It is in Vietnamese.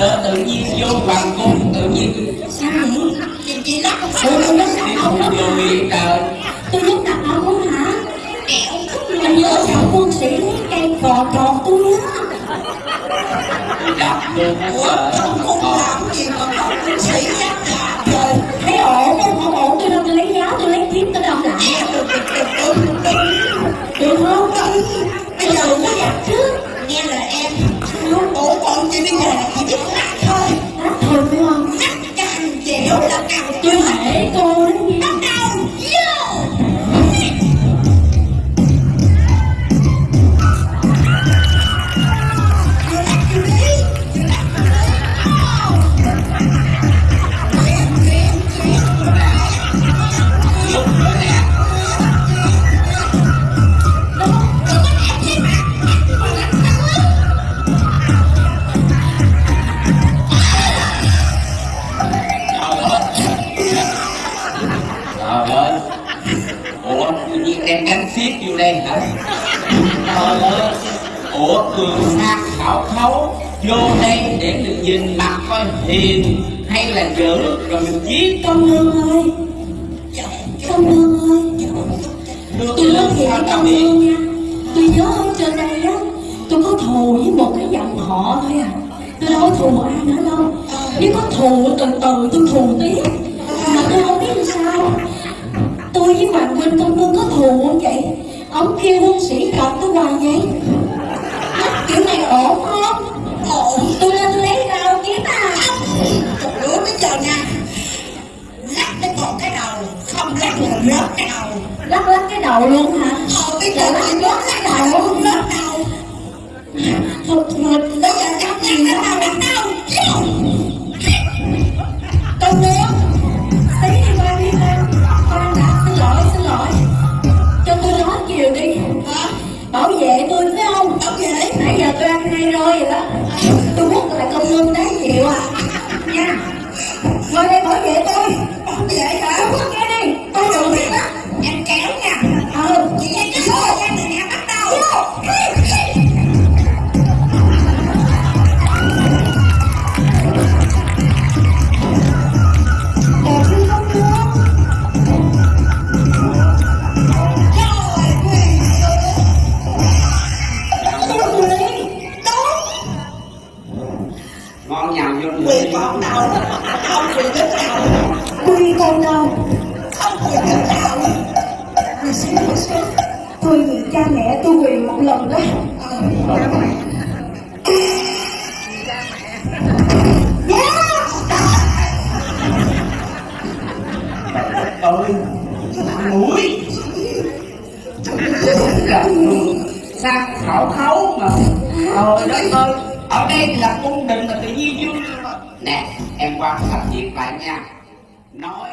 chợ tự nhiên sao vậy chị chị lắc không tôi không rất đi ông vô miệng trời tôi rất đặt ông muốn hả kẹo anh nhớ như quân sĩ lấy cây cò tròn tôi nhớ đặt được quá không sợ trong cung làm gì mà có quân sĩ dám làm thấy ổn không ổn tất cả càng tôi hãy cô đem gắn xiết vô đây hả? Trời ơi. Ủa cường sát khảo khấu vô đây để được nhìn mặt coi hiền hay là dữ rồi mình giết công nương ơi công nương ơi tôi nói thiệt với biết nương nha. Tôi nhớ ở trên đây á tôi có thù với một cái dòng họ thôi à. Tôi đâu có thù ai nữa đâu. Nếu có thù từ từ tôi thù tiếp ông kêu quân sĩ cọt tôi hoài vậy? Nói kiểu này ổn không? Ổn. Tôi lên tôi lấy rau kiếm à Một đứa bây giờ nha. Lắc cái còn cái đầu Không lắc là rớt cái đầu. Lắc lắc cái đầu luôn hả? Ờ bây giờ nha. Ngồi đây bỏ vệ tôi Bảo vệ hả Tôi câu đến Không thể đến đầu Hồi xưa hồi xưa tôi bị cha mẹ tôi quỳ một lần đó ơi mũi sang khảo khấu mà. Trời đất ơi ở đây là cung đình mà tự nhiên nè em quan sát việc lại nha. Nói.